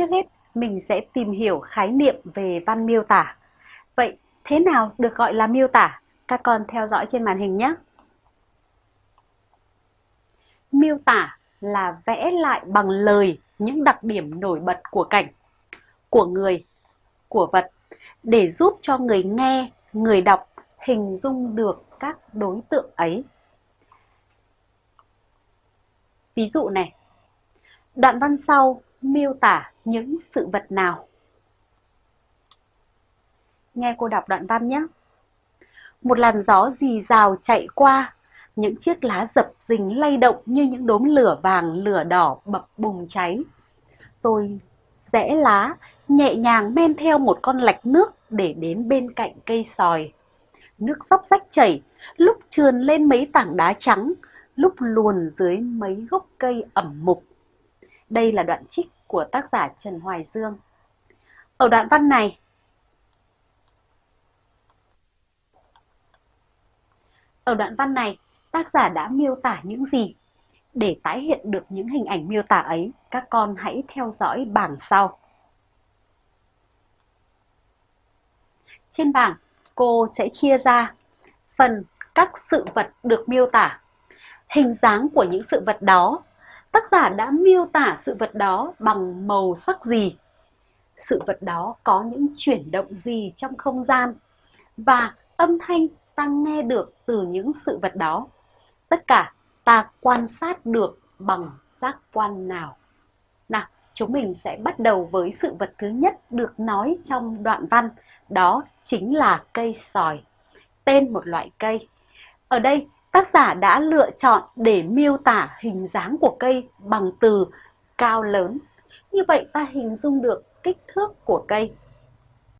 trước hết mình sẽ tìm hiểu khái niệm về văn miêu tả. Vậy thế nào được gọi là miêu tả? Các con theo dõi trên màn hình nhé. Miêu tả là vẽ lại bằng lời những đặc điểm nổi bật của cảnh, của người, của vật để giúp cho người nghe, người đọc hình dung được các đối tượng ấy. Ví dụ này, đoạn văn sau miêu tả những sự vật nào? Nghe cô đọc đoạn văn nhé. Một làn gió rì rào chạy qua, những chiếc lá dập dình lay động như những đốm lửa vàng lửa đỏ bập bùng cháy. Tôi rẽ lá, nhẹ nhàng men theo một con lạch nước để đến bên cạnh cây sòi. Nước róc rách chảy, lúc trườn lên mấy tảng đá trắng, lúc luồn dưới mấy gốc cây ẩm mục. Đây là đoạn trích của tác giả Trần Hoài Dương. Ở đoạn văn này, Ở đoạn văn này, tác giả đã miêu tả những gì? Để tái hiện được những hình ảnh miêu tả ấy, các con hãy theo dõi bảng sau. Trên bảng, cô sẽ chia ra phần các sự vật được miêu tả, hình dáng của những sự vật đó, tác giả đã miêu tả sự vật đó bằng màu sắc gì, sự vật đó có những chuyển động gì trong không gian và âm thanh ta nghe được từ những sự vật đó. Tất cả ta quan sát được bằng giác quan nào. Nào, chúng mình sẽ bắt đầu với sự vật thứ nhất được nói trong đoạn văn, đó chính là cây sòi, tên một loại cây. Ở đây, tác giả đã lựa chọn để miêu tả hình dáng của cây bằng từ cao lớn. Như vậy ta hình dung được kích thước của cây